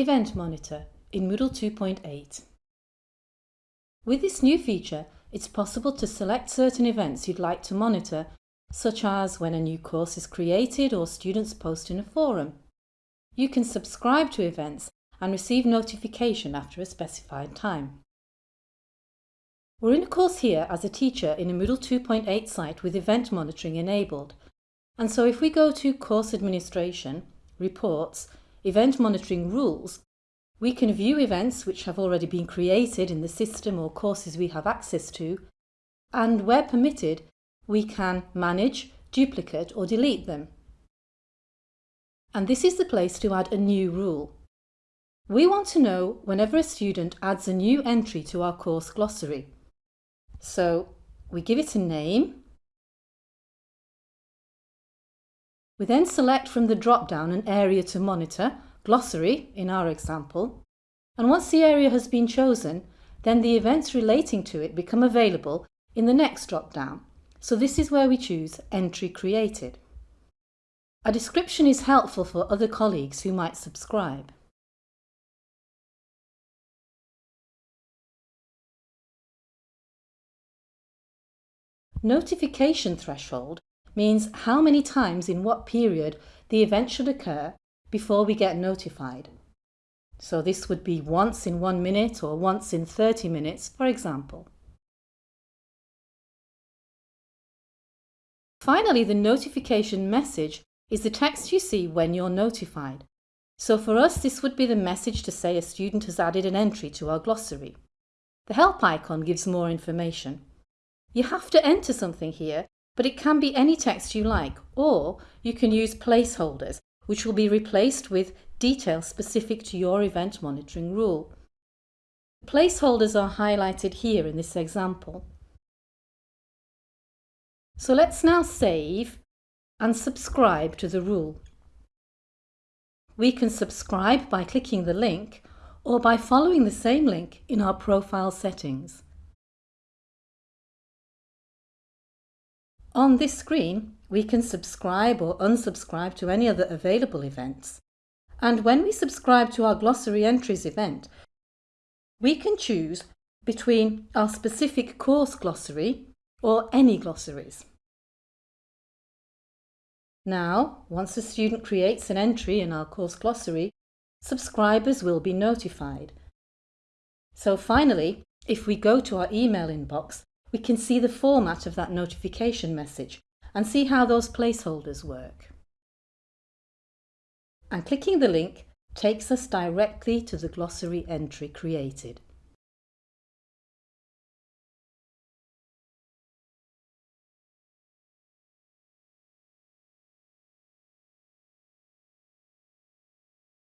Event Monitor in Moodle 2.8. With this new feature, it's possible to select certain events you'd like to monitor, such as when a new course is created or students post in a forum. You can subscribe to events and receive notification after a specified time. We're in a course here as a teacher in a Moodle 2.8 site with event monitoring enabled. And so if we go to Course Administration, Reports, Event Monitoring Rules, we can view events which have already been created in the system or courses we have access to, and where permitted, we can manage, duplicate or delete them. And this is the place to add a new rule. We want to know whenever a student adds a new entry to our course glossary. So we give it a name. We then select from the drop-down an area to monitor, glossary in our example, and once the area has been chosen, then the events relating to it become available in the next drop-down. So this is where we choose Entry Created. A description is helpful for other colleagues who might subscribe. Notification threshold means how many times in what period the event should occur before we get notified. So this would be once in one minute or once in 30 minutes, for example. Finally, the notification message is the text you see when you're notified. So for us, this would be the message to say a student has added an entry to our glossary. The help icon gives more information. You have to enter something here, but it can be any text you like, or you can use placeholders, which will be replaced with details specific to your event monitoring rule. Placeholders are highlighted here in this example. So let's now save and subscribe to the rule. We can subscribe by clicking the link or by following the same link in our profile settings. On this screen, we can subscribe or unsubscribe to any other available events. And when we subscribe to our Glossary Entries event, we can choose between our specific course glossary or any glossaries. Now, once a student creates an entry in our course glossary, subscribers will be notified. So finally, if we go to our email inbox, we can see the format of that notification message and see how those placeholders work. And clicking the link takes us directly to the glossary entry created.